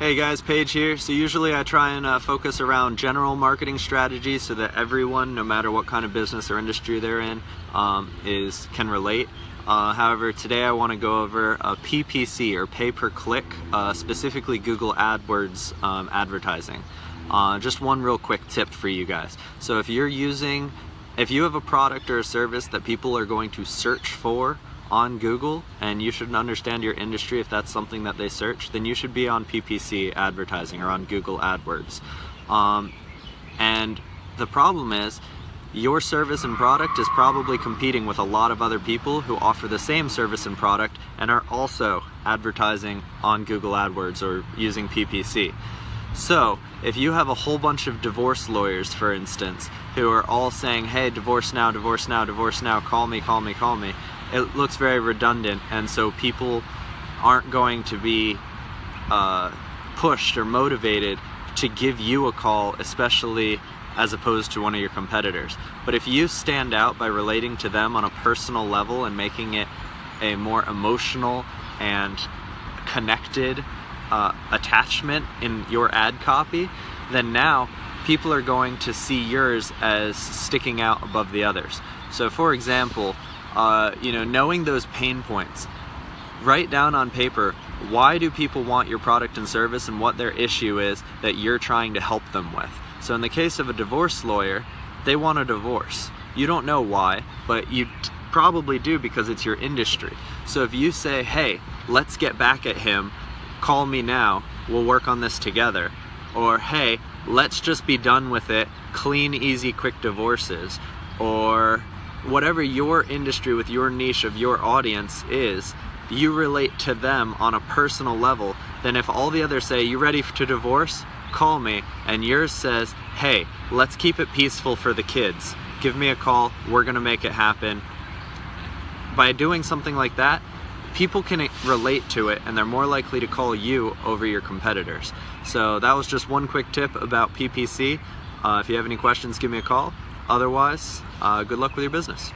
Hey guys, Paige here. So usually I try and uh, focus around general marketing strategies so that everyone, no matter what kind of business or industry they're in, um, is can relate. Uh, however, today I want to go over a PPC or pay per click, uh, specifically Google AdWords um, advertising. Uh, just one real quick tip for you guys. So if you're using, if you have a product or a service that people are going to search for on Google and you should understand your industry if that's something that they search, then you should be on PPC advertising or on Google AdWords. Um, and the problem is your service and product is probably competing with a lot of other people who offer the same service and product and are also advertising on Google AdWords or using PPC. So, if you have a whole bunch of divorce lawyers, for instance, who are all saying, hey, divorce now, divorce now, divorce now, call me, call me, call me, it looks very redundant and so people aren't going to be uh, pushed or motivated to give you a call, especially as opposed to one of your competitors. But if you stand out by relating to them on a personal level and making it a more emotional and connected uh, attachment in your ad copy, then now people are going to see yours as sticking out above the others. So for example, uh, you know, knowing those pain points, write down on paper why do people want your product and service and what their issue is that you're trying to help them with. So in the case of a divorce lawyer, they want a divorce. You don't know why, but you probably do because it's your industry. So if you say, hey, let's get back at him, call me now, we'll work on this together. Or hey, let's just be done with it, clean, easy, quick divorces. Or whatever your industry with your niche of your audience is, you relate to them on a personal level, then if all the others say, you ready to divorce? Call me. And yours says, hey, let's keep it peaceful for the kids. Give me a call, we're gonna make it happen. By doing something like that, people can relate to it and they're more likely to call you over your competitors. So that was just one quick tip about PPC. Uh, if you have any questions, give me a call. Otherwise, uh, good luck with your business.